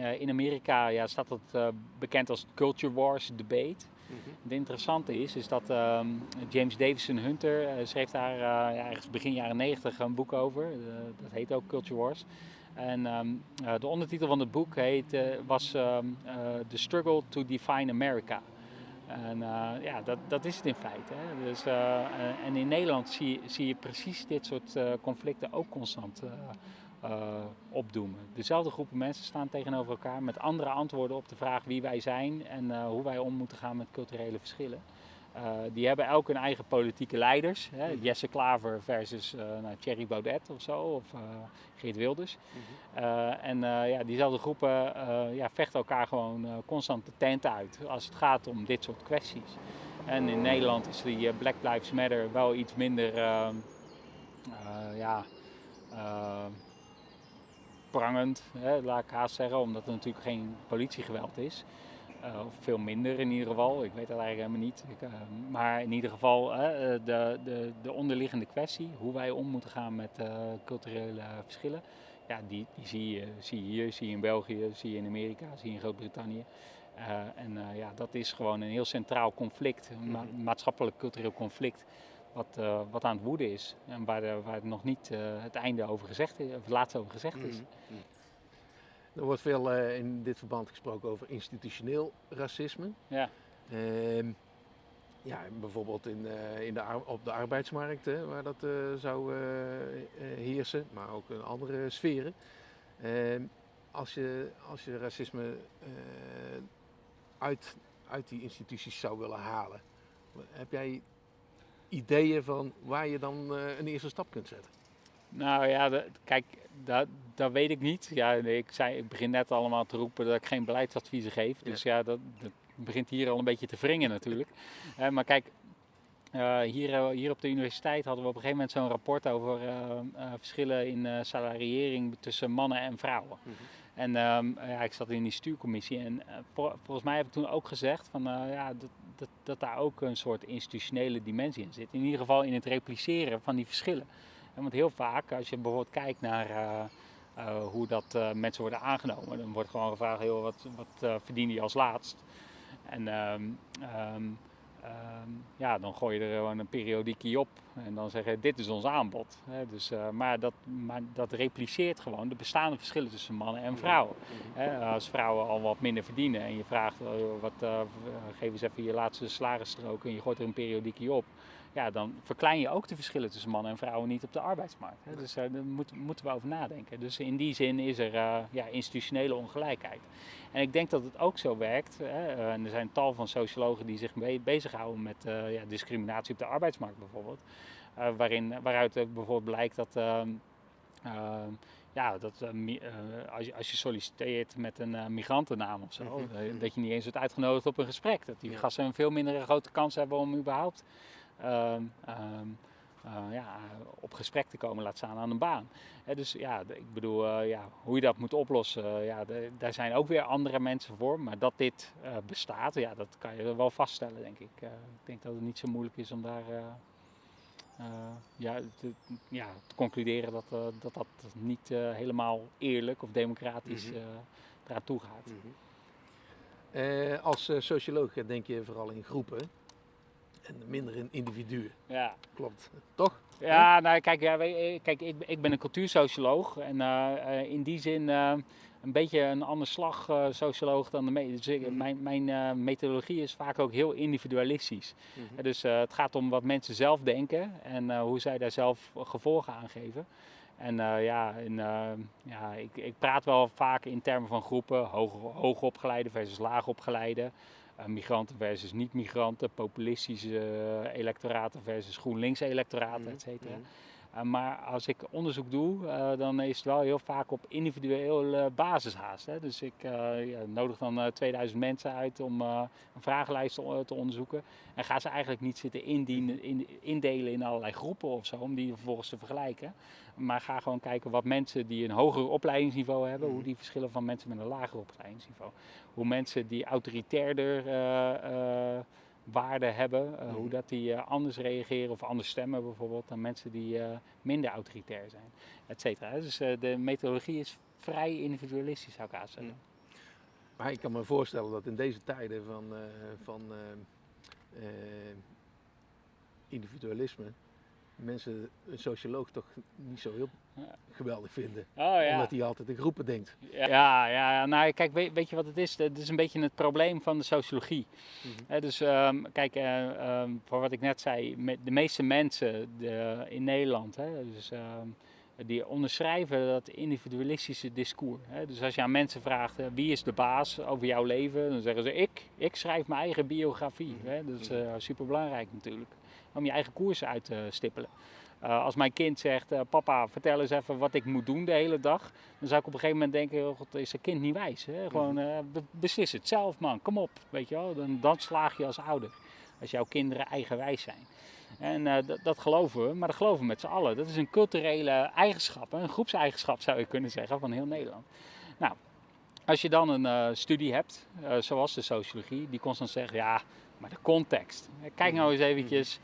uh, in Amerika ja, staat dat uh, bekend als Culture Wars Debate. Mm -hmm. Het interessante is, is dat uh, James Davison Hunter schreef daar ja, ergens begin jaren 90 een boek over. dat heet ook Culture Wars. En um, de ondertitel van het boek heet, was um, The Struggle to Define America. En ja, dat, dat is het in feite. Hè. Dus, en in Nederland zie, zie je precies dit soort conflicten ook constant uh, opdoemen. Dezelfde groepen mensen staan tegenover elkaar met andere antwoorden op de vraag wie wij zijn en uh, hoe wij om moeten gaan met culturele verschillen. Uh, die hebben elk hun eigen politieke leiders. Hè? Mhm. Jesse Klaver versus nou, Thierry Baudet of zo, of Geert Wilders. -hmm. en ja, diezelfde groepen ja, vechten elkaar gewoon constant de tent uit als het gaat om dit soort kwesties. En in Nederland is die Black Lives Matter wel iets minder ja, prangend, hè, laat ik haast zeggen, omdat er natuurlijk geen politiegeweld is. Uh, of veel minder in ieder geval, ik weet dat eigenlijk helemaal niet. Ik, uh, maar in ieder geval uh, de, de, de onderliggende kwestie, hoe wij om moeten gaan met culturele verschillen, ja, die, die zie, je, zie je hier, zie je in België, zie je in Amerika, zie je in Groot-Brittannië. en ja, dat is gewoon een heel centraal conflict, een ma maatschappelijk cultureel conflict wat, uh, wat aan het woeden is. En waar, waar nog niet uh, het einde over gezegd is, of het laatste over gezegd is. Mm -hmm. Er wordt veel uh, in dit verband gesproken over institutioneel racisme. Ja. Ehm, ja, bijvoorbeeld in, in de, op de arbeidsmarkt, hè, waar dat zou heersen, maar ook in andere sferen. Ehm, als, je, als je racisme uit, uit die instituties zou willen halen, heb jij ideeën van waar je dan uh, een eerste stap kunt zetten? Nou ja, de, kijk, dat, dat weet ik niet. Ja, ik, zei, ik begin net allemaal te roepen dat ik geen beleidsadviezen geef. Dus ja, dat, dat, begint hier al een beetje te wringen natuurlijk. uh, *laughs* maar kijk, uh, hier, hier op de universiteit hadden we op een gegeven moment zo'n rapport over verschillen in salariering tussen mannen en vrouwen. Mm -hmm. En um, ja, ik zat in die stuurcommissie en volgens mij heb ik toen ook gezegd van ja, dat, dat, dat daar ook een soort institutionele dimensie in zit. In ieder geval in het repliceren van die verschillen. En want heel vaak, als je bijvoorbeeld kijkt naar uh, uh, hoe dat uh, mensen worden aangenomen, dan wordt gewoon gevraagd, heel wat, wat verdien je als laatst? En um, um, Um, ja, dan gooi je er gewoon een periodiekie op en dan zeggen dit is ons aanbod. Dus, uh, maar, dat, maar dat repliceert gewoon de bestaande verschillen tussen mannen en vrouwen. Hè. Als vrouwen al wat minder verdienen en je vraagt uh, wat, uh, geef eens even je laatste salarisstrook en je gooit er een periodiekie op. ja, dan verklein je ook de verschillen tussen mannen en vrouwen niet op de arbeidsmarkt. Hè. Dus daar moeten, moeten we over nadenken. Dus in die zin is er ja, institutionele ongelijkheid. En ik denk dat het ook zo werkt. Hè, en er zijn tal van sociologen die zich bezighouden met ja, discriminatie op de arbeidsmarkt bijvoorbeeld. waarin, waaruit bijvoorbeeld blijkt dat ehm, ehm, ja, dat, uh, als, je, als je solliciteert met een uh, migrantennaam of zo, mhm. dat je niet eens wordt uitgenodigd op een gesprek. Dat die gasten een veel minder grote kans hebben om überhaupt ehm, ehm, ja, op gesprek te komen, laat staan aan een baan. dus ja, ik bedoel, ja, hoe je dat moet oplossen, ja, daar zijn ook weer andere mensen voor. Maar dat dit bestaat, ja, dat kan je wel vaststellen, denk ik. ik denk dat het niet zo moeilijk is om daar eh, ja, te, ja, te concluderen dat, dat dat niet helemaal eerlijk of democratisch mm -hmm. eraan toe gaat. Mm -hmm. als socioloog denk je vooral in groepen en minder in individuen. Ja. Klopt, toch? Ja, nou kijk, ja, kijk ik, ik ben een cultuursocioloog en in die zin een beetje een ander slag uh, socioloog dan de me dus mhm. Mijn, mijn methodologie is vaak ook heel individualistisch. Mm dus het gaat om wat mensen zelf denken en hoe zij daar zelf gevolgen aan geven. En ja, in, ja ik, ik, praat wel vaak in termen van groepen, hoog, hoogopgeleide versus laagopgeleide. Migranten versus niet-migranten, populistische electoraten versus GroenLinks-electoraten, mm et cetera. Mhm. Eh, maar als ik onderzoek doe, uh, dan is het wel heel vaak op individuele basis haast. Hè. Dus ik ja, nodig dan 2000 mensen uit om een vragenlijst te, te, onderzoeken. En ga ze eigenlijk niet zitten indienen, in, indelen in allerlei groepen of zo, om die vervolgens te vergelijken. Maar ga gewoon kijken wat mensen die een hoger opleidingsniveau hebben, hoe die verschillen van mensen met een lager opleidingsniveau. Hoe mensen die autoritairder waarden hebben, uh, hoe dat die uh, anders reageren of anders stemmen bijvoorbeeld dan mensen die uh, minder autoritair zijn, et cetera. Dus de methodologie is vrij individualistisch zou ik aanstellen. Maar ik kan me voorstellen dat in deze tijden van, van individualisme mensen een socioloog toch niet zo heel *laughs* geweldig vinden. Oh, ja. Omdat hij altijd in groepen denkt. Ja, ja, nou kijk, weet, weet je wat het is? Het is een beetje het probleem van de sociologie. Mhm. dus um, kijk, uh, um, voor wat ik net zei, de meeste mensen de, in Nederland, hè, dus, um, die onderschrijven dat individualistische discours. Hè. Dus als je aan mensen vraagt uh, wie is de baas over jouw leven, dan zeggen ze ik. Ik schrijf mijn eigen biografie. Mhm. Hè. Dat is uh, super belangrijk natuurlijk om je eigen koers uit te stippelen. Uh, als mijn kind zegt, uh, papa, vertel eens even wat ik moet doen de hele dag. Dan zou ik op een gegeven moment denken, oh God, is een kind niet wijs. Hè? Gewoon uh, beslis het zelf man, kom op. Weet je wel? Dan, dan slaag je als ouder. Als jouw kinderen eigenwijs zijn. En dat geloven we, maar dat geloven we met z'n allen. Dat is een culturele eigenschap, een groepseigenschap zou je kunnen zeggen van heel Nederland. Nou, als je dan een studie hebt, zoals de sociologie, die constant zegt, ja, maar de context. Kijk nou eens eventjes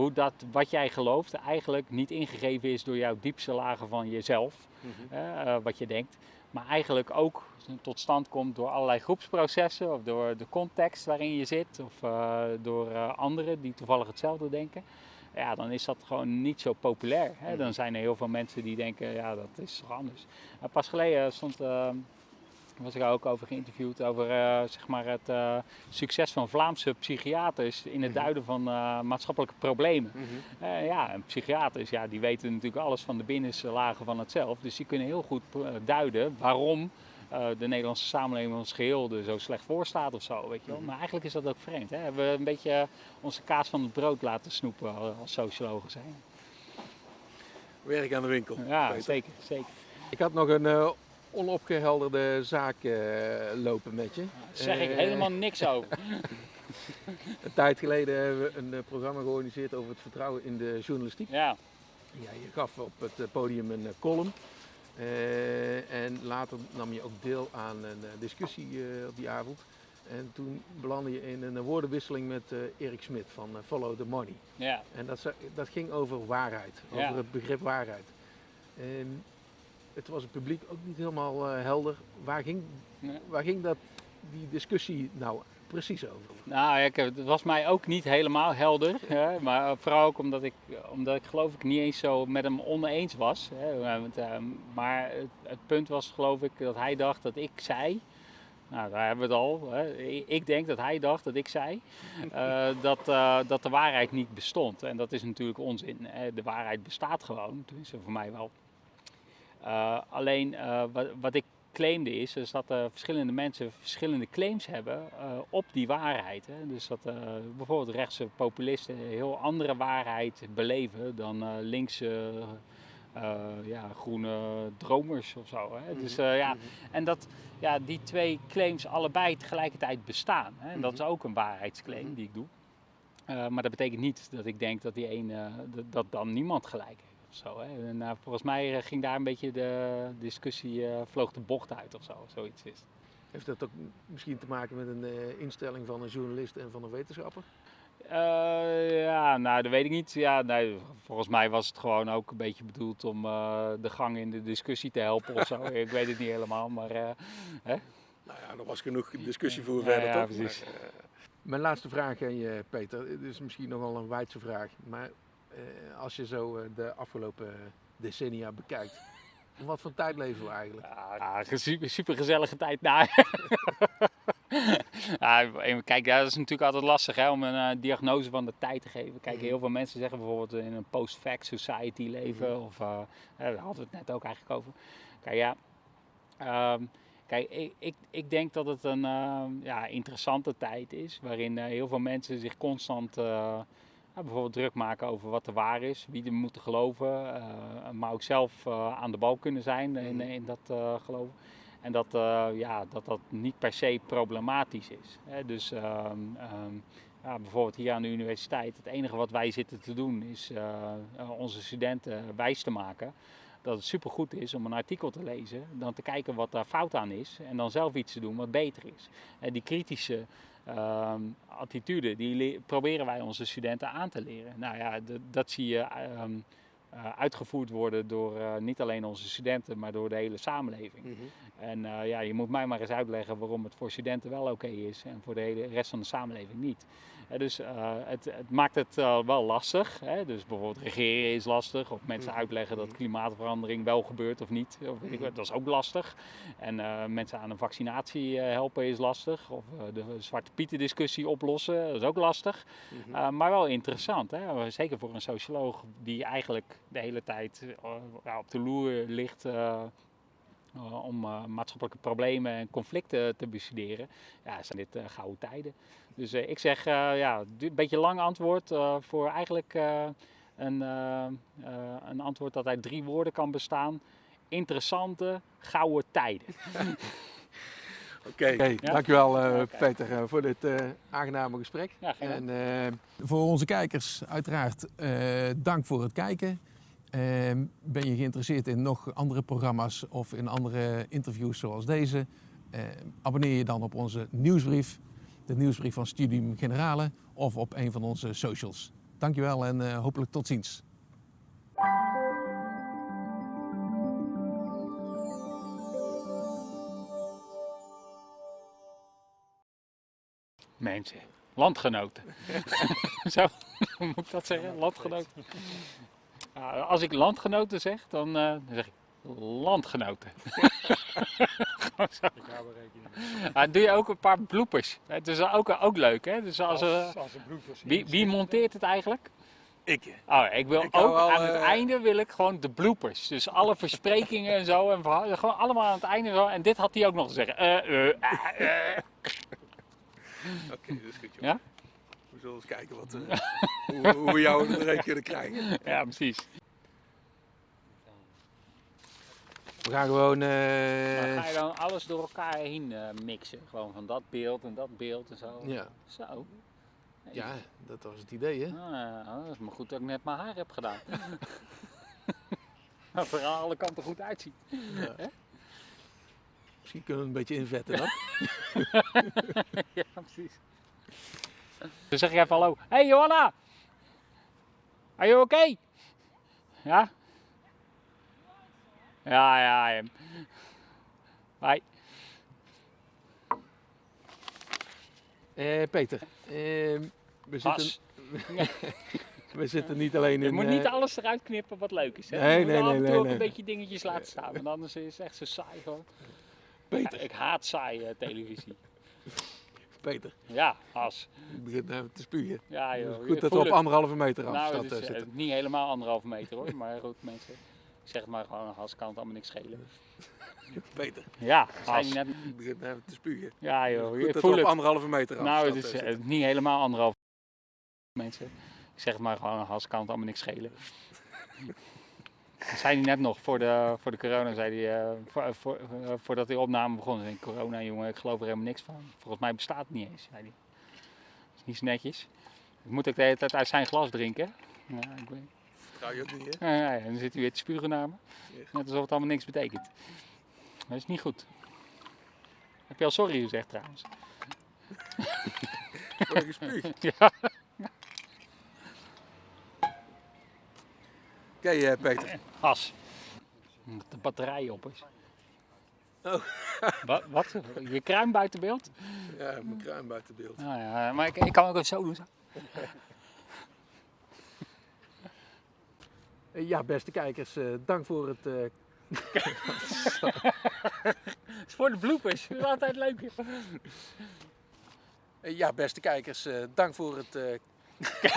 hoe dat wat jij gelooft eigenlijk niet ingegeven is door jouw diepste lagen van jezelf, mhm. uh, wat je denkt, maar eigenlijk ook tot stand komt door allerlei groepsprocessen of door de context waarin je zit of uh, door uh, anderen die toevallig hetzelfde denken. Ja, dan is dat gewoon niet zo populair. Hè? Dan zijn er heel veel mensen die denken, ja, dat is toch anders. pas geleden stond ehm, was ik ook over geïnterviewd over uh, zeg maar het uh, succes van Vlaamse psychiaters in het mhm. duiden van uh, maatschappelijke problemen. Mm -hmm. ja, en psychiaters ja, die weten natuurlijk alles van de binnenste lagen van het zelf. Dus die kunnen heel goed duiden waarom de Nederlandse samenleving ons geheel er zo slecht voor staat of zo. Weet je wel. Mhm. Maar eigenlijk is dat ook vreemd. Hè? Hebben we een beetje onze kaas van het brood laten snoepen als sociologen zijn. Werk aan de winkel. Ja, zeker, zeker. Ik had nog een onopgehelderde zaak uh, lopen met je. Daar zeg ik helemaal niks over. *laughs* *laughs* een tijd geleden hebben we een uh, programma georganiseerd over het vertrouwen in de journalistiek. Ja. ja je gaf op het podium een column. en later nam je ook deel aan een discussie op die avond. En toen belandde je in een woordenwisseling met Erik Smit van Follow the Money. Ja. En dat, dat ging over waarheid, over ja. het begrip waarheid. En het was het publiek ook niet helemaal uh, helder. Waar ging, waar ging dat, die discussie nou precies over? Nou ja, het was mij ook niet helemaal helder. Hè, maar vooral ook omdat ik, omdat ik geloof ik niet eens zo met hem oneens was. Hè, want, uh, maar het, het, punt was geloof ik dat hij dacht dat ik zei Nou, daar hebben we het al. Hè. Ik denk dat hij dacht dat ik zei uh, *laughs* dat, uh, dat de waarheid niet bestond. En dat is natuurlijk onzin. De waarheid bestaat gewoon, tenminste voor mij wel. Uh, alleen wat, wat, ik claimde is, is dat verschillende mensen verschillende claims hebben op die waarheid. Hè. Dus dat bijvoorbeeld rechtse populisten een heel andere waarheid beleven dan linkse uh, ja, groene dromers of zo. Hè? Dus uh, ja, mhm. en dat ja, die twee claims allebei tegelijkertijd bestaan. Hè? En dat is mhm. ook een waarheidsclaim mhm. die ik doe. Uh, maar dat betekent niet dat ik denk dat die een, dat dan niemand gelijk heeft. Of zo, hè? En, volgens mij ging daar een beetje de discussie, vloog de bocht uit of zo, zoiets is. Heeft dat ook misschien te maken met een instelling van een journalist en van een wetenschapper? Uh, ja, nou, dat weet ik niet. Ja, nee, volgens mij was het gewoon ook een beetje bedoeld om uh, de gang in de discussie te helpen of zo. *laughs* ik weet het niet helemaal, maar... Uh, hè? Nou ja, er was genoeg discussie voor verder, ja, toch? Precies. Maar, mijn laatste vraag aan je, Peter. Het is misschien nogal een wijdse vraag. Maar als je zo de afgelopen decennia bekijkt... *laughs* Wat voor tijd leven we eigenlijk? Ja, super, super gezellige tijd. Nou, *laughs* ja, kijk, dat is natuurlijk altijd lastig hè, om een uh, diagnose van de tijd te geven. Kijk, mhm. heel veel mensen zeggen bijvoorbeeld in een post-fact society leven. Mhm. Of uh, daar hadden we het net ook eigenlijk over. Kijk, ja. Um, kijk, ik, ik, ik, denk dat het een uh, ja, interessante tijd is. Waarin heel veel mensen zich constant bijvoorbeeld druk maken over wat er waar is, wie er moeten geloven, uh, maar ook zelf uh, aan de bal kunnen zijn in, mhm. in dat uh, geloven. En dat, ja, dat dat niet per se problematisch is. Hè. Dus ehm, ehm, ja, bijvoorbeeld hier aan de universiteit, het enige wat wij zitten te doen is onze studenten wijs te maken dat het supergoed is om een artikel te lezen, dan te kijken wat daar fout aan is en dan zelf iets te doen wat beter is. En die kritische uh, attitude, die proberen wij onze studenten aan te leren. Nou ja, dat zie je uh, uitgevoerd worden door uh, niet alleen onze studenten, maar door de hele samenleving. Mm -hmm. En uh, ja, je moet mij maar eens uitleggen waarom het voor studenten wel oké okay is en voor de hele rest van de samenleving niet dus uh, het, het, maakt het uh, wel lastig. Hè? Dus bijvoorbeeld regeren is lastig. Of mensen mm-hmm. uitleggen dat klimaatverandering wel gebeurt of niet. Of weet ik, dat is ook lastig. En uh, mensen aan een vaccinatie helpen is lastig. Of de Zwarte Pieten discussie oplossen, dat is ook lastig. Mm-hmm. maar wel interessant. Hè? Zeker voor een socioloog die eigenlijk de hele tijd op de loer ligt om uh, maatschappelijke problemen en conflicten te bestuderen, ja, zijn dit uh, gouden tijden. Dus ik zeg, ja, een beetje lang antwoord voor eigenlijk een, een antwoord dat uit drie woorden kan bestaan. Interessante gouden tijden. *laughs* Oké, okay, ja? dankjewel uh, okay. Peter voor dit uh, aangename gesprek. Ja, en uh, voor onze kijkers uiteraard dank voor het kijken. Ehm, ben je geïnteresseerd in nog andere programma's of in andere interviews zoals deze? Ehm, abonneer je dan op onze nieuwsbrief, de nieuwsbrief van Studium Generale of op een van onze socials. Dankjewel en uh, hopelijk tot ziens. Mensen, landgenoten. *laughs* Zo, *laughs* moet ik dat zeggen? Landgenoten. Nou, als ik landgenoten zeg, dan, uh, dan zeg ik landgenoten. ah, *laughs* doe je ook een paar bloepers. Het is ook, ook leuk, hè? Dus als, als, als bloepers, wie, wie monteert het eigenlijk? Ik. Oh, ik wil ook aan het uh... einde wil ik gewoon de bloopers. Dus alle versprekingen en zo. En gewoon allemaal aan het einde zo. En dit had hij ook nog te zeggen. Uh, uh, Oké, okay, dat is goed joh. Ja? We zullen eens kijken wat, uh, hoe, hoe, we jou erin kunnen krijgen. *laughs* Ja, precies. We gaan gewoon... Uh... ga je dan alles door elkaar heen uh, mixen? Gewoon van dat beeld en dat beeld en zo? Ja. Zo. Ja, dat was het idee, hè? Ah, dat is maar goed dat ik net mijn haar heb gedaan. *laughs* dat het er aan alle kanten goed uitziet. Ja. Misschien kunnen we een beetje invetten dan. *laughs* ja, precies. Dan zeg ik even hallo. Hey Johanna! Are you okay? Ja? Ja, ja, ja. Hoi. Uh, Peter, uh, we zitten... *laughs* we zitten niet alleen in... Je moet niet uh... alles eruit knippen wat leuk is. Hè? Nee, nee, nee. af en toe nee, ook een beetje dingetjes laten staan. Want anders is het echt zo saai gewoon. Peter. Ik haat saaie televisie. Peter, Ja, as. ik begin nou te spugen. Ja, Het joh. goed dat we op het. anderhalve meter Nou, afstand het eh, is eh, zitten. niet helemaal anderhalve meter hoor. Maar goed, mensen. Ik zeg het maar gewoon, as kan het allemaal niks schelen. *laughs* Peter, Ja, As. net. ik begin nou te spugen. Ja, joh. Goed Ik dat voel we op het. anderhalve meter afstand Nou, het is eh, eh, niet helemaal anderhalve mensen. Ik zeg het maar gewoon, as kan het allemaal niks schelen. *laughs* Dat zei hij net nog, voor de, voor de corona, zei hij, eh, voor, voor, eh, voordat die opname begon, zei corona jongen, ik geloof er helemaal niks van. Volgens mij bestaat het niet eens, zei hij. Dat is niet zo netjes. Ik moet ook de hele tijd uit zijn glas drinken. Ja, ik weet. Vertrouw je ook niet, hè? Ja, ja, en dan zit hij weer te spugen naar me. Net alsof het allemaal niks betekent. Dat is niet goed. Heb je al sorry gezegd trouwens? *laughs* Word ik gespuugd? *laughs* Ja. Oké, eh, Peter. As. Omdat de batterij op is. Oh. *laughs* Wat? wat? Je kruim buiten beeld? Ja, mijn kruin buiten beeld. Nou ja, maar ik, ik kan ook even zo doen. Zo. Eh, Ja, beste kijkers, eh, dank voor het eh, *laughs* Het is voor de bloopers. Dat is altijd leuk. Eh, Ja, beste kijkers, eh, dank voor het. eh, Het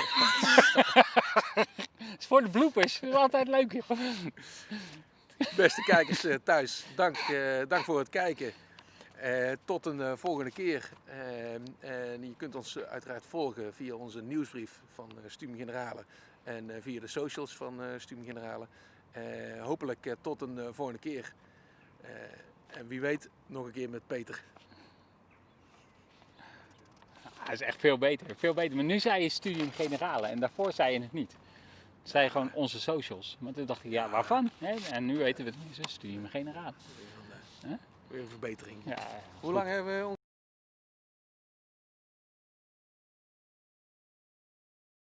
*laughs* is voor de bloopers. Dat is altijd leuk. joh. beste kijkers eh, thuis, dank, eh, dank voor het kijken. Eh, tot een volgende keer. En je kunt ons uiteraard volgen via onze nieuwsbrief van Studium Generale en via de socials van Studium Generale. Hopelijk tot een volgende keer. En wie weet, nog een keer met Peter. Hij is echt veel beter. Veel beter. Maar nu zei je studium generale en daarvoor zei je het niet. Zei je gewoon onze socials. Maar toen dacht ik, ja, waarvan? Hè? En nu weten we het. Het is studium generale. Weer een verbetering. Ja, Hoe lang hebben we